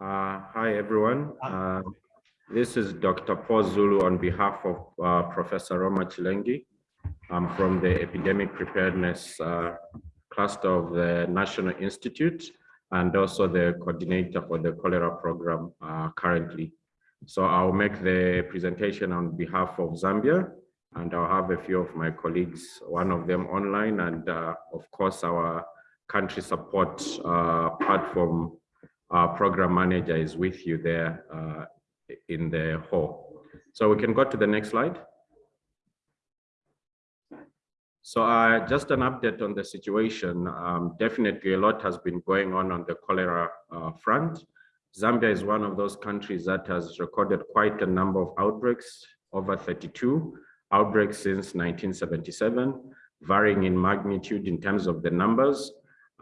Uh, hi, everyone. Uh, this is Dr. Paul Zulu on behalf of uh, Professor Roma Chilengi. I'm from the Epidemic Preparedness uh, Cluster of the National Institute and also the coordinator for the cholera program uh, currently. So I'll make the presentation on behalf of Zambia and I'll have a few of my colleagues, one of them online and uh, of course our country support platform our program manager is with you there uh, in the hall. So we can go to the next slide. So uh, just an update on the situation. Um, definitely a lot has been going on on the cholera uh, front. Zambia is one of those countries that has recorded quite a number of outbreaks, over 32 outbreaks since 1977, varying in magnitude in terms of the numbers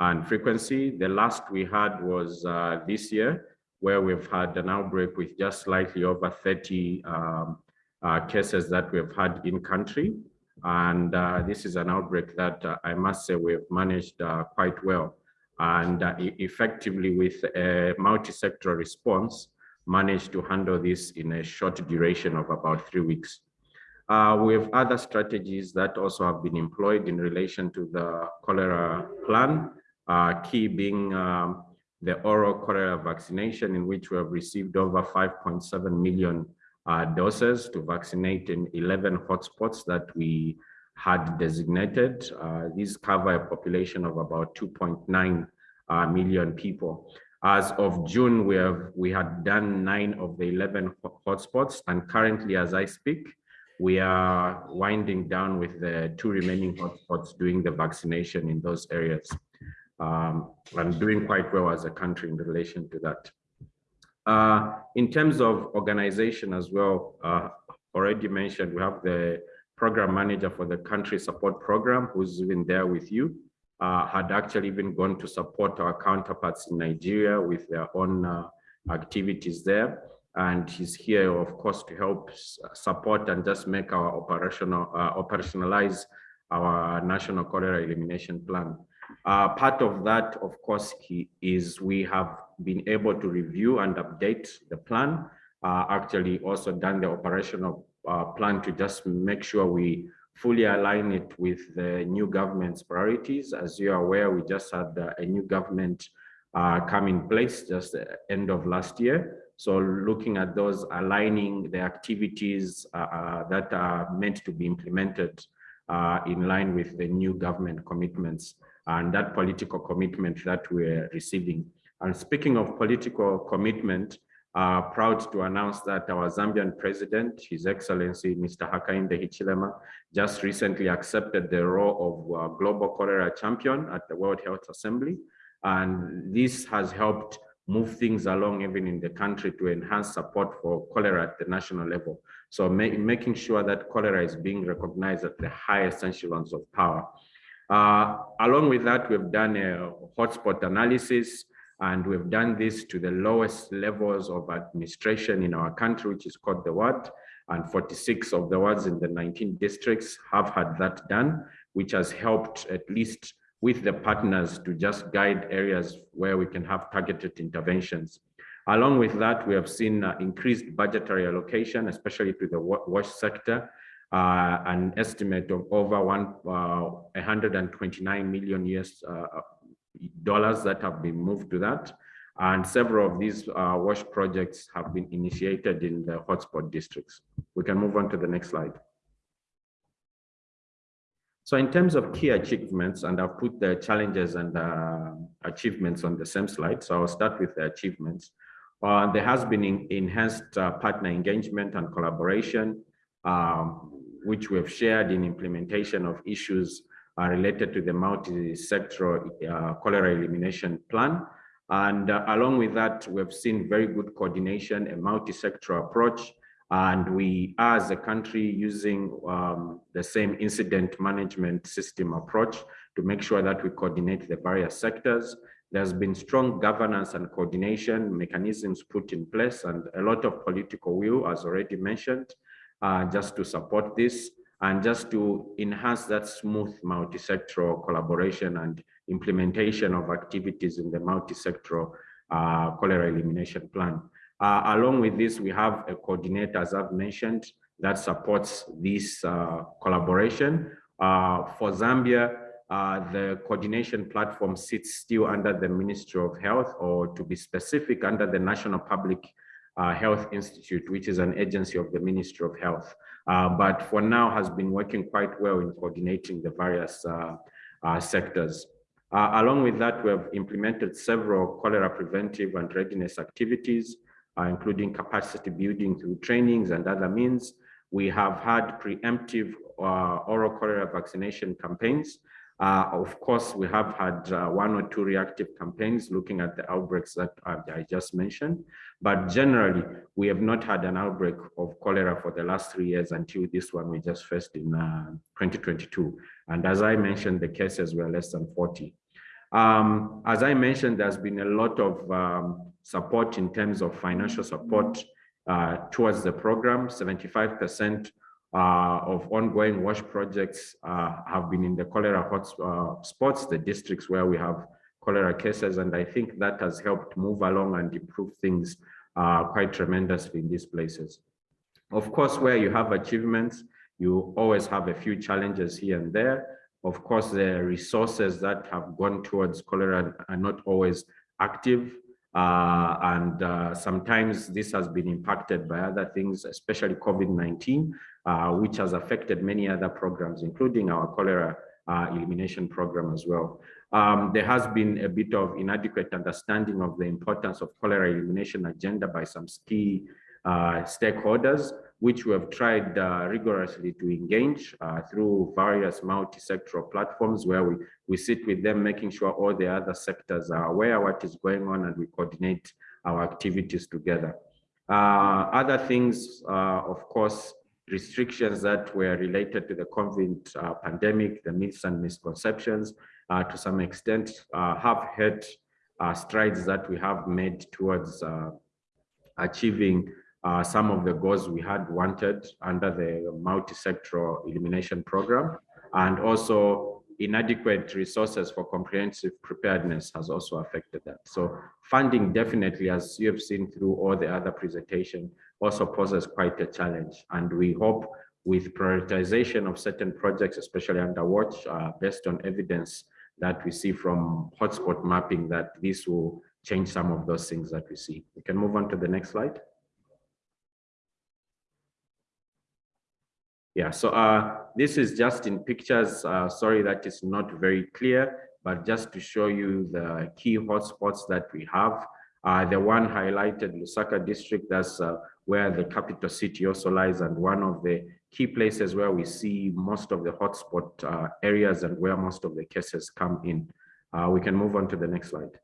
and frequency. The last we had was uh, this year, where we've had an outbreak with just slightly over 30 um, uh, cases that we've had in country. And uh, this is an outbreak that uh, I must say we've managed uh, quite well. And uh, effectively with a multi-sector response, managed to handle this in a short duration of about three weeks. Uh, we have other strategies that also have been employed in relation to the cholera plan key being um, the oral cholera vaccination in which we have received over 5.7 million uh, doses to vaccinate in 11 hotspots that we had designated. Uh, these cover a population of about 2.9 uh, million people. As of June, we have we had done nine of the 11 hotspots, and currently, as I speak, we are winding down with the two remaining hotspots doing the vaccination in those areas um, and doing quite well as a country in relation to that. Uh, in terms of organization as well, uh, already mentioned, we have the program manager for the country support program who's been there with you, uh, had actually even gone to support our counterparts in Nigeria with their own uh, activities there. And he's here, of course, to help support and just make our operational uh, operationalize our national cholera elimination plan. Uh, part of that, of course, is we have been able to review and update the plan. Uh, actually, also done the operational uh, plan to just make sure we fully align it with the new government's priorities. As you are aware, we just had uh, a new government uh, come in place just end of last year. So looking at those, aligning the activities uh, that are meant to be implemented in line with the new government commitments and that political commitment that we're receiving. And speaking of political commitment, uh, proud to announce that our Zambian president, His Excellency Mr. Hakainde Hichilema, just recently accepted the role of uh, Global Cholera Champion at the World Health Assembly. And this has helped move things along even in the country to enhance support for cholera at the national level. So ma making sure that cholera is being recognized at the highest echelons of power. Uh, along with that, we've done a hotspot analysis and we've done this to the lowest levels of administration in our country, which is called the ward. And 46 of the wards in the 19 districts have had that done, which has helped at least with the partners to just guide areas where we can have targeted interventions. Along with that, we have seen uh, increased budgetary allocation, especially to the WASH sector, uh, an estimate of over one, uh, 129 million US uh, dollars that have been moved to that. And several of these uh, WASH projects have been initiated in the hotspot districts. We can move on to the next slide. So in terms of key achievements, and I've put the challenges and uh, achievements on the same slide. So I'll start with the achievements. Uh, there has been enhanced uh, partner engagement and collaboration. Um, which we have shared in implementation of issues uh, related to the multi-sectoral uh, cholera elimination plan. And uh, along with that, we've seen very good coordination, a multi-sectoral approach, and we as a country using um, the same incident management system approach to make sure that we coordinate the various sectors. There's been strong governance and coordination mechanisms put in place and a lot of political will, as already mentioned uh, just to support this and just to enhance that smooth multi-sectoral collaboration and implementation of activities in the multi-sectoral uh, cholera elimination plan. Uh, along with this, we have a coordinator, as I've mentioned, that supports this uh, collaboration. Uh, for Zambia, uh, the coordination platform sits still under the Ministry of Health, or to be specific, under the National Public uh, Health Institute, which is an agency of the Ministry of Health. Uh, but for now has been working quite well in coordinating the various sectors. along with that, we have implemented several cholera preventive and readiness activities, including capacity building through trainings and other means. We have had preemptive uh, oral cholera vaccination campaigns. Uh, of course, we have had uh, one or two reactive campaigns looking at the outbreaks that I just mentioned. But generally, we have not had an outbreak of cholera for the last three years until this one we just faced in uh, 2022. And as I mentioned, the cases were less than 40. Um, as I mentioned, there's been a lot of um, support in terms of financial support uh, towards the program. 75% uh, of ongoing WASH projects uh, have been in the cholera hot spots, the districts where we have cholera cases. And I think that has helped move along and improve things quite tremendously in these places. Of course, where you have achievements, you always have a few challenges here and there. Of course, the resources that have gone towards cholera are not always active. Uh, and uh, sometimes this has been impacted by other things, especially COVID-19, uh, which has affected many other programs, including our cholera uh, elimination program as well. Um, there has been a bit of inadequate understanding of the importance of cholera elimination agenda by some key uh, stakeholders, which we have tried uh, rigorously to engage uh, through various multi-sectoral platforms where we, we sit with them, making sure all the other sectors are aware what is going on and we coordinate our activities together. Uh, other things, uh, of course, restrictions that were related to the COVID uh, pandemic, the myths and misconceptions, uh, to some extent, have had strides that we have made towards achieving uh, some of the goals we had wanted under the multi-sectoral elimination program and also inadequate resources for comprehensive preparedness has also affected that. So funding definitely, as you have seen through all the other presentation, also poses quite a challenge. And we hope with prioritization of certain projects, especially under WASH, uh, based on evidence that we see from hotspot mapping, that this will change some of those things that we see. We can move on to the next slide. Yeah, so uh, this is just in pictures. Uh, sorry that is not very clear, but just to show you the key hotspots that we have. Uh, the one highlighted, Lusaka district, that's uh, where the capital city also lies and one of the key places where we see most of the hotspot uh, areas and where most of the cases come in. Uh, we can move on to the next slide.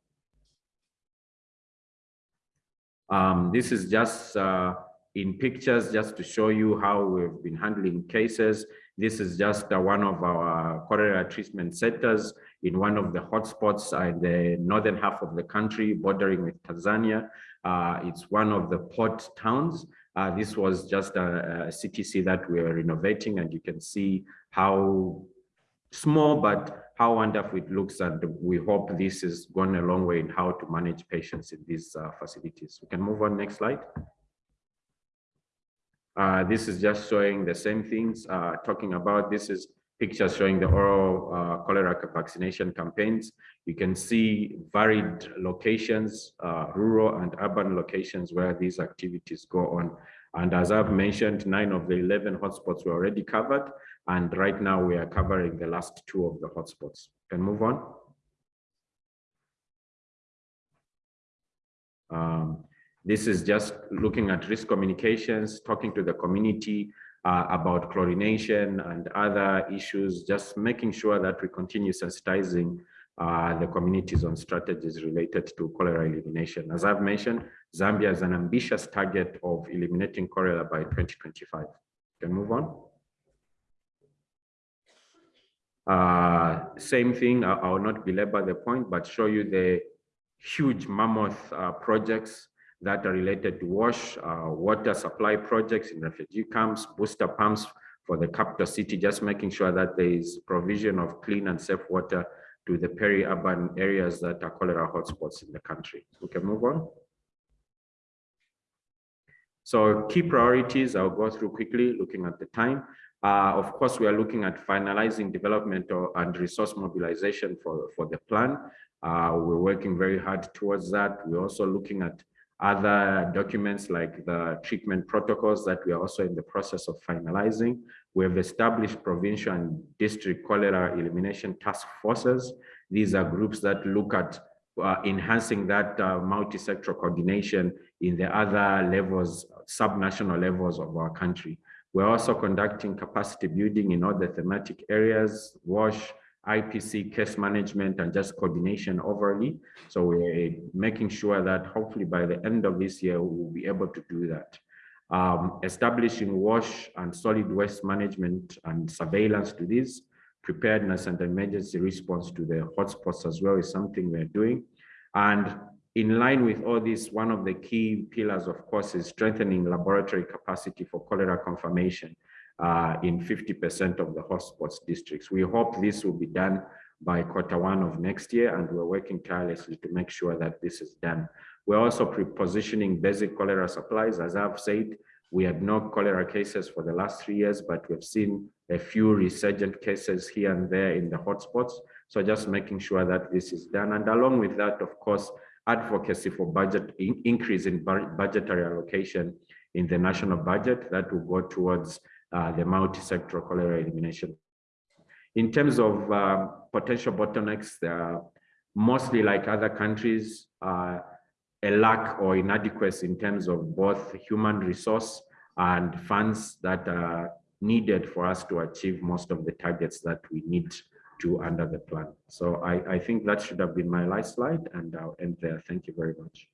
Um, this is just uh, in pictures just to show you how we've been handling cases. This is just uh, one of our cholera treatment centers in one of the hotspots in the northern half of the country bordering with Tanzania. Uh, it's one of the port towns. Uh, this was just a, a, CTC that we are renovating and you can see how small but how wonderful it looks and we hope this is gone a long way in how to manage patients in these uh, facilities. We can move on next slide. Uh, this is just showing the same things, uh, talking about this is pictures showing the oral uh, cholera vaccination campaigns. You can see varied locations, uh, rural and urban locations where these activities go on. And as I've mentioned, nine of the 11 hotspots were already covered. And right now we are covering the last two of the hotspots. Can move on. Um, this is just looking at risk communications, talking to the community uh, about chlorination and other issues, just making sure that we continue sensitizing uh, the communities on strategies related to cholera elimination. As I've mentioned, Zambia has an ambitious target of eliminating cholera by 2025. Can move on. Uh, same thing, I, I, will not belabor the point, but show you the huge mammoth uh, projects that are related to WASH, uh, water supply projects in refugee camps, booster pumps for the capital city, just making sure that there is provision of clean and safe water to the peri-urban areas that are cholera hotspots in the country. We can move on. So key priorities, I'll go through quickly, looking at the time. Uh, of course, we are looking at finalizing development and resource mobilization for, for the plan. Uh, we're working very hard towards that. We're also looking at other documents like the treatment protocols that we are also in the process of finalizing. We have established provincial and district cholera elimination task forces. These are groups that look at uh, enhancing that uh, multi-sectoral coordination in the other levels, sub-national levels of our country. We're also conducting capacity building in the thematic areas, WASH, IPC, case management, and just coordination overly. So we're making sure that hopefully by the end of this year, we'll be able to do that. Um, establishing WASH and solid waste management and surveillance to this, preparedness and emergency response to the hotspots as well is something we're doing. And in line with all this, one of the key pillars, of course, is strengthening laboratory capacity for cholera confirmation uh, in 50% of the hotspots districts. We hope this will be done by quarter one of next year, and we're working tirelessly to make sure that this is done. We're also pre-positioning basic cholera supplies. As I've said, we had no cholera cases for the last three years, but we've seen a few resurgent cases here and there in the hotspots. So just making sure that this is done. And along with that, of course, advocacy for budget in, increase in budgetary allocation in the national budget that will go towards uh, the multi-sectoral cholera elimination. In terms of uh, potential bottlenecks, uh, mostly like other countries, uh, a lack or inadequacy in terms of both human resource and funds that are needed for us to achieve most of the targets that we need to under the plan. So I, I think that should have been my last slide and I'll end there. Thank you very much.